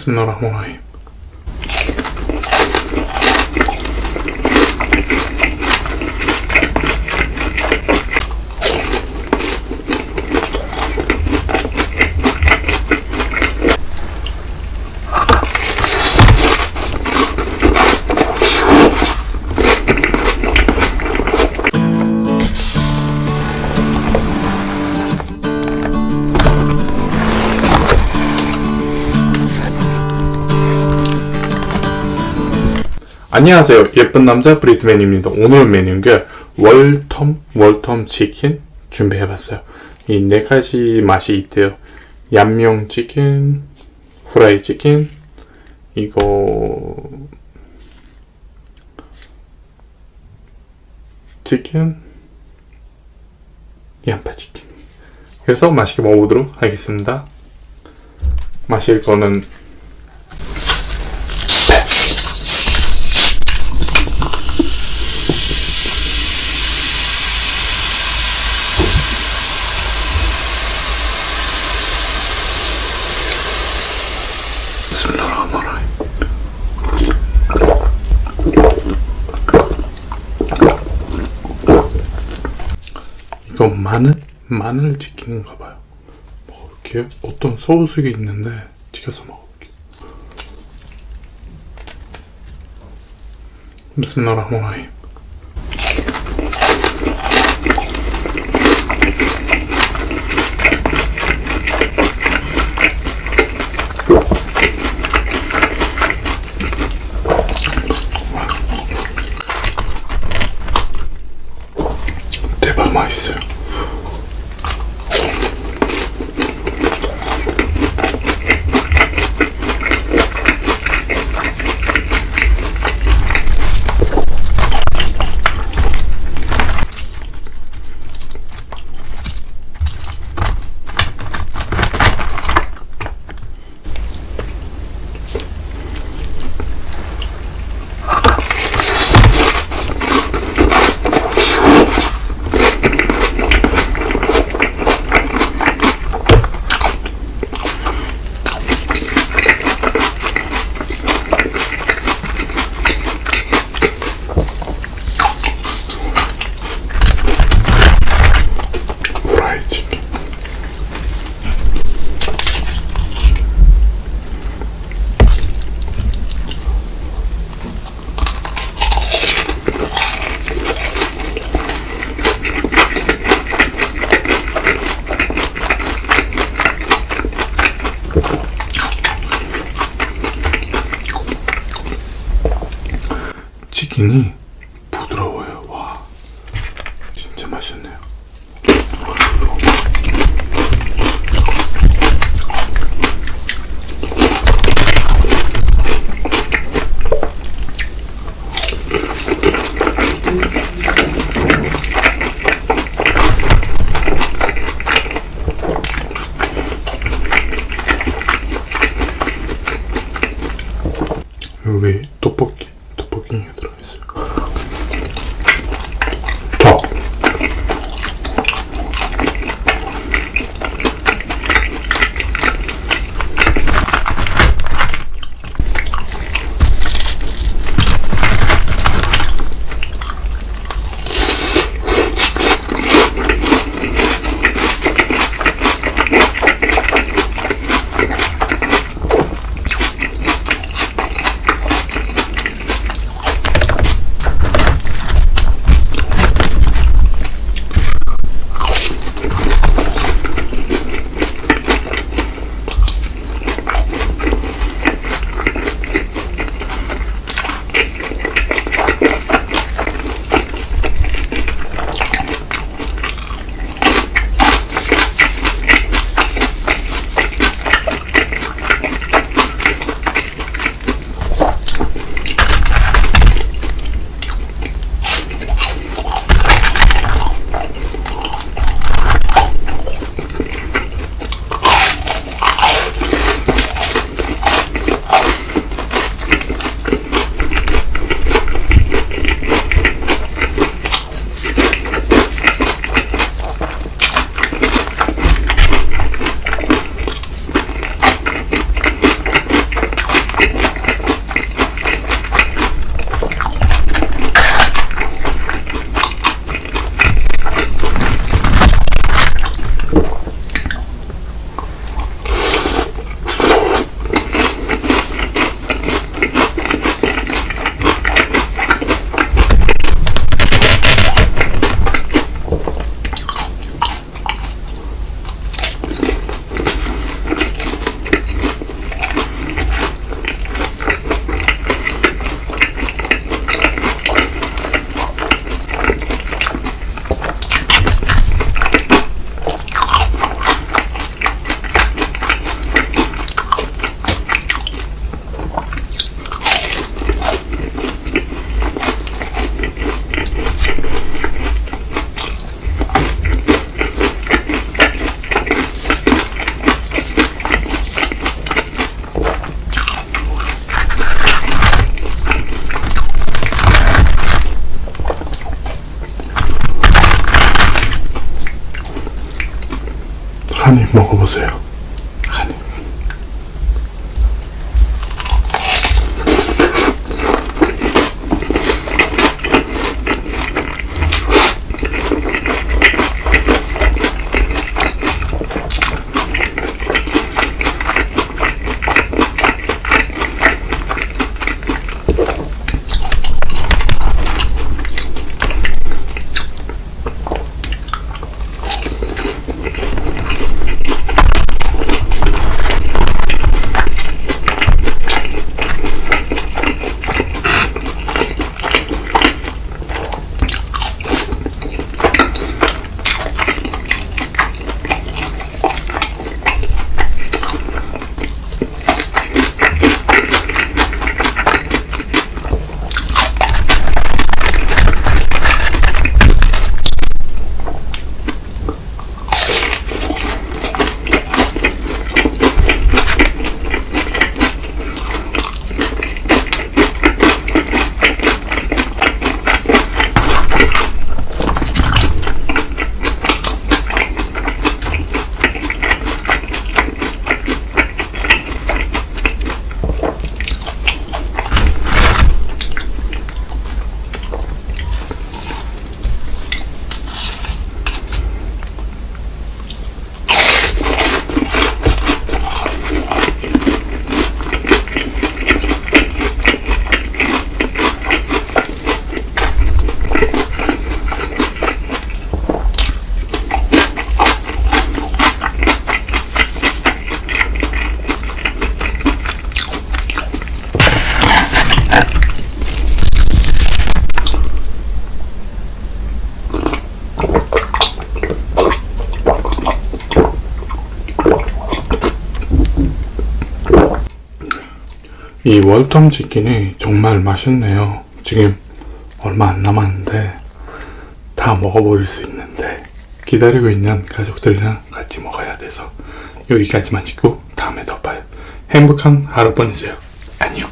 بسم الله الرحمن الرحيم. 안녕하세요. 예쁜 남자 브리트맨입니다. 오늘 메뉴가 월텀 월텀 치킨 준비해봤어요. 이 네 가지 맛이 있대요. 얌용 치킨 후라이 치킨 이거 치킨 양파 치킨. 그래서 맛있게 먹어보도록 하겠습니다. 마실 거는 마늘 마늘 치킨인가 봐요. 먹을게요. 어떤 소스가 있는데 튀겨서 먹을게요. Bismillahirrahmanirrahim. 대박 맛있어요. 치킨이 부드러워요. 와, 진짜 맛있네요. 여기 떡볶이 떡볶이가 들어있어요. 한 입 먹어보세요. 이 월텀 치킨이 정말 맛있네요. 지금 얼마 안 남았는데 다 먹어버릴 수 있는데 기다리고 있는 가족들이랑 같이 먹어야 돼서 여기까지만 찍고 다음에 더 봐요. 행복한 하루 보내세요. 안녕.